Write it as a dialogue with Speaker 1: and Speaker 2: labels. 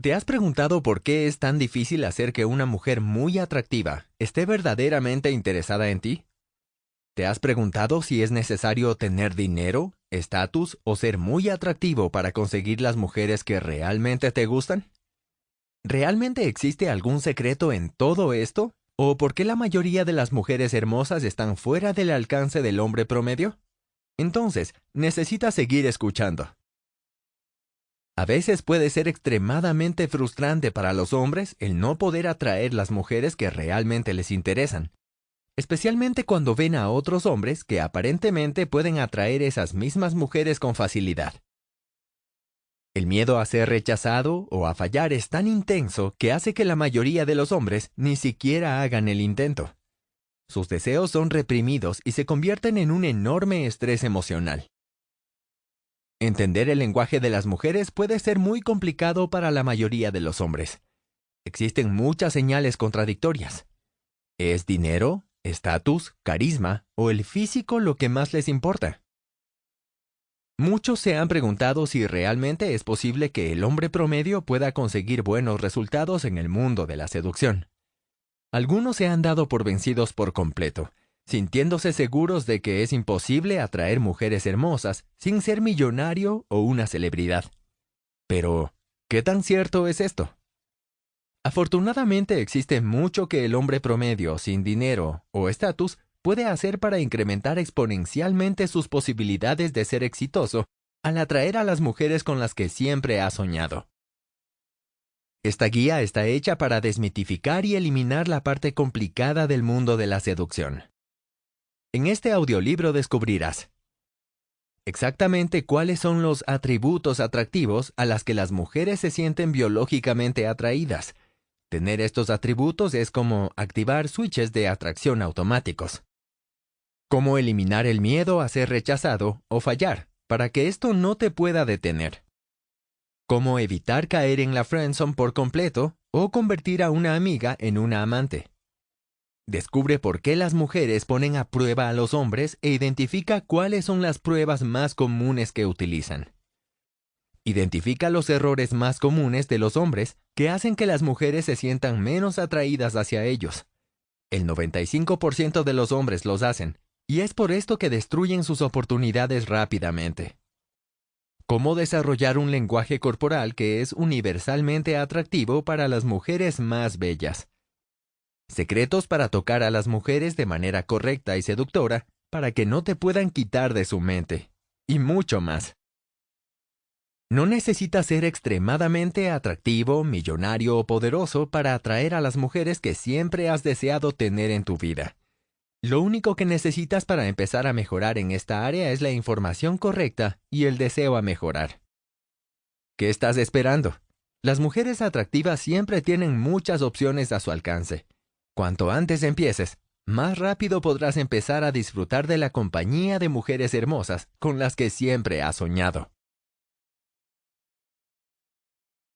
Speaker 1: ¿Te has preguntado por qué es tan difícil hacer que una mujer muy atractiva esté verdaderamente interesada en ti? ¿Te has preguntado si es necesario tener dinero, estatus o ser muy atractivo para conseguir las mujeres que realmente te gustan? ¿Realmente existe algún secreto en todo esto? ¿O por qué la mayoría de las mujeres hermosas están fuera del alcance del hombre promedio? Entonces, necesitas seguir escuchando. A veces puede ser extremadamente frustrante para los hombres el no poder atraer las mujeres que realmente les interesan, especialmente cuando ven a otros hombres que aparentemente pueden atraer esas mismas mujeres con facilidad. El miedo a ser rechazado o a fallar es tan intenso que hace que la mayoría de los hombres ni siquiera hagan el intento. Sus deseos son reprimidos y se convierten en un enorme estrés emocional. Entender el lenguaje de las mujeres puede ser muy complicado para la mayoría de los hombres. Existen muchas señales contradictorias. ¿Es dinero, estatus, carisma o el físico lo que más les importa? Muchos se han preguntado si realmente es posible que el hombre promedio pueda conseguir buenos resultados en el mundo de la seducción. Algunos se han dado por vencidos por completo sintiéndose seguros de que es imposible atraer mujeres hermosas sin ser millonario o una celebridad. Pero, ¿qué tan cierto es esto? Afortunadamente existe mucho que el hombre promedio sin dinero o estatus puede hacer para incrementar exponencialmente sus posibilidades de ser exitoso al atraer a las mujeres con las que siempre ha soñado. Esta guía está hecha para desmitificar y eliminar la parte complicada del mundo de la seducción. En este audiolibro descubrirás exactamente cuáles son los atributos atractivos a las que las mujeres se sienten biológicamente atraídas. Tener estos atributos es como activar switches de atracción automáticos. Cómo eliminar el miedo a ser rechazado o fallar para que esto no te pueda detener. Cómo evitar caer en la friendzone por completo o convertir a una amiga en una amante. Descubre por qué las mujeres ponen a prueba a los hombres e identifica cuáles son las pruebas más comunes que utilizan. Identifica los errores más comunes de los hombres que hacen que las mujeres se sientan menos atraídas hacia ellos. El 95% de los hombres los hacen, y es por esto que destruyen sus oportunidades rápidamente. Cómo desarrollar un lenguaje corporal que es universalmente atractivo para las mujeres más bellas secretos para tocar a las mujeres de manera correcta y seductora para que no te puedan quitar de su mente, y mucho más. No necesitas ser extremadamente atractivo, millonario o poderoso para atraer a las mujeres que siempre has deseado tener en tu vida. Lo único que necesitas para empezar a mejorar en esta área es la información correcta y el deseo a mejorar. ¿Qué estás esperando? Las mujeres atractivas siempre tienen muchas opciones a su alcance. Cuanto antes empieces, más rápido podrás empezar a disfrutar de la compañía de mujeres hermosas con las que siempre has soñado.